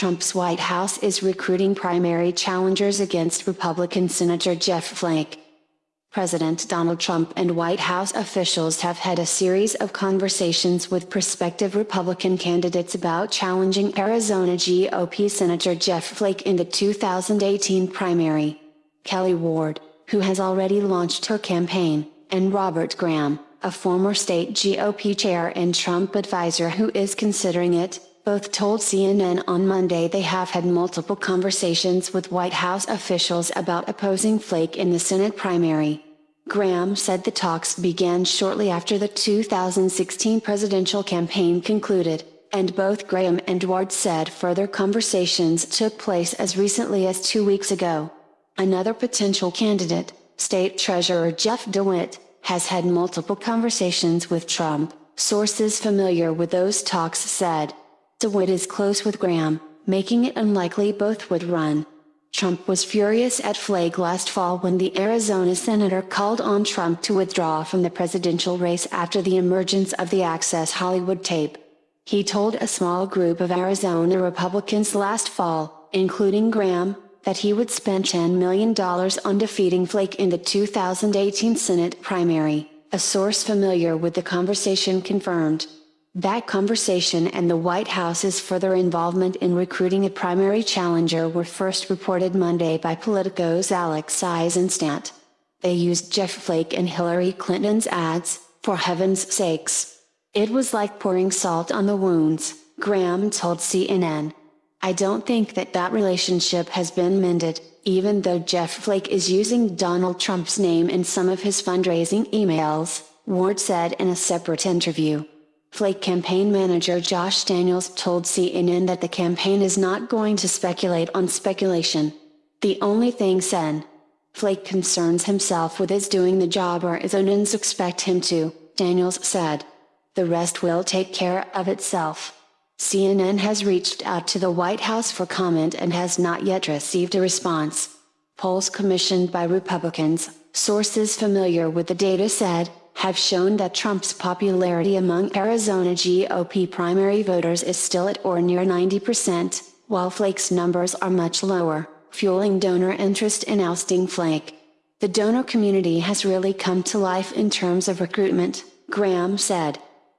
Trump's White House is recruiting primary challengers against Republican Senator Jeff Flake. President Donald Trump and White House officials have had a series of conversations with prospective Republican candidates about challenging Arizona GOP Senator Jeff Flake in the 2018 primary. Kelli Ward, who has already launched her campaign, and Robert Graham, a former state GOP chair and Trump advisor who is considering it, both told CNN on Monday they have had multiple conversations with White House officials about opposing Flake in the Senate primary. Graham said the talks began shortly after the 2016 presidential campaign concluded, and both Graham and Ward said further conversations took place as recently as two weeks ago. Another potential candidate, State Treasurer Jeff DeWitt, has had multiple conversations with Trump, sources familiar with those talks said. DeWitt is close with Graham, making it unlikely both would run. Trump was furious at Flake last fall when the Arizona senator called on Trump to withdraw from the presidential race after the emergence of the Access Hollywood tape. He told a small group of Arizona Republicans last fall, including Graham, that he would spend $10 million on defeating Flake in the 2018 Senate primary, a source familiar with the conversation confirmed. That conversation and the White House's further involvement in recruiting a primary challenger were first reported Monday by Politico's Alex Isenstadt. They used Jeff Flake and Hillary Clinton's ads, for heaven's sakes. It was like pouring salt on the wounds, Graham told CNN. I don't think that that relationship has been mended, even though Jeff Flake is using Donald Trump's name in some of his fundraising emails, Ward said in a separate interview. Flake campaign manager Josh Daniels told CNN that the campaign is not going to speculate on speculation. The only thing said. Flake concerns himself with is doing the job Arizonans expect him to, Daniels said. The rest will take care of itself. CNN has reached out to the White House for comment and has not yet received a response. Polls commissioned by Republicans, sources familiar with the data said, have shown that Trump's popularity among Arizona GOP primary voters is still at or near 90%, while Flake's numbers are much lower, fueling donor interest in ousting Flake. The donor community has really come to life in terms of recruitment, Graham said.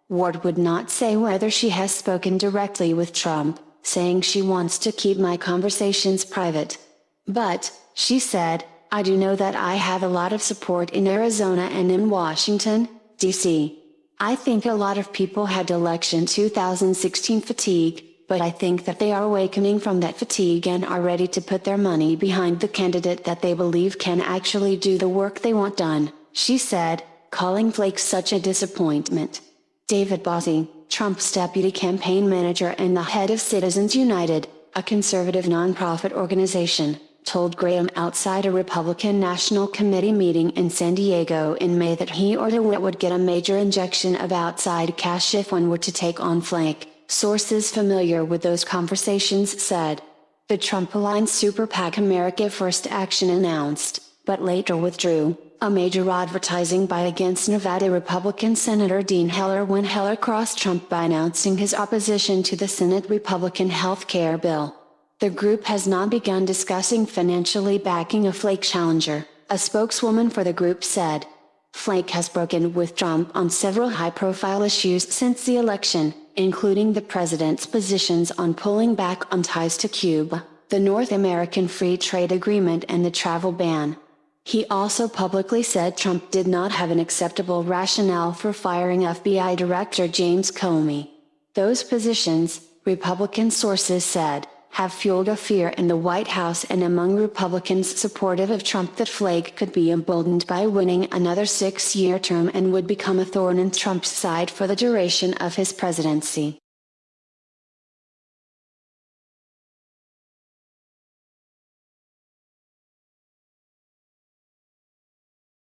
Ward would not say whether she has spoken directly with Trump, saying she wants to keep my conversations private. But, she said, I do know that I have a lot of support in Arizona and in Washington, D.C. I think a lot of people had election 2016 fatigue, but I think that they are awakening from that fatigue and are ready to put their money behind the candidate that they believe can actually do the work they want done, she said, calling Flake such a disappointment. David Bossie, Trump's deputy campaign manager and the head of Citizens United, a conservative nonprofit organization, told Graham outside a Republican National Committee meeting in San Diego in May that he or DeWitt would get a major injection of outside cash if one were to take on Flake, sources familiar with those conversations said. The Trump-aligned super PAC America First Action announced, but later withdrew, a major advertising buy against Nevada Republican Senator Dean Heller when Heller crossed Trump by announcing his opposition to the Senate Republican health care bill. The group has not begun discussing financially backing a Flake challenger, a spokeswoman for the group said. Flake has broken with Trump on several high-profile issues since the election, including the president's positions on pulling back on ties to Cuba, the North American Free Trade Agreement and the travel ban. He also publicly said Trump did not have an acceptable rationale for firing FBI Director James Comey. Those positions, Republican sources said, have fueled a fear in the White House and among Republicans supportive of Trump that Flake could be emboldened by winning another six-year term and would become a thorn in Trump's side for the duration of his presidency.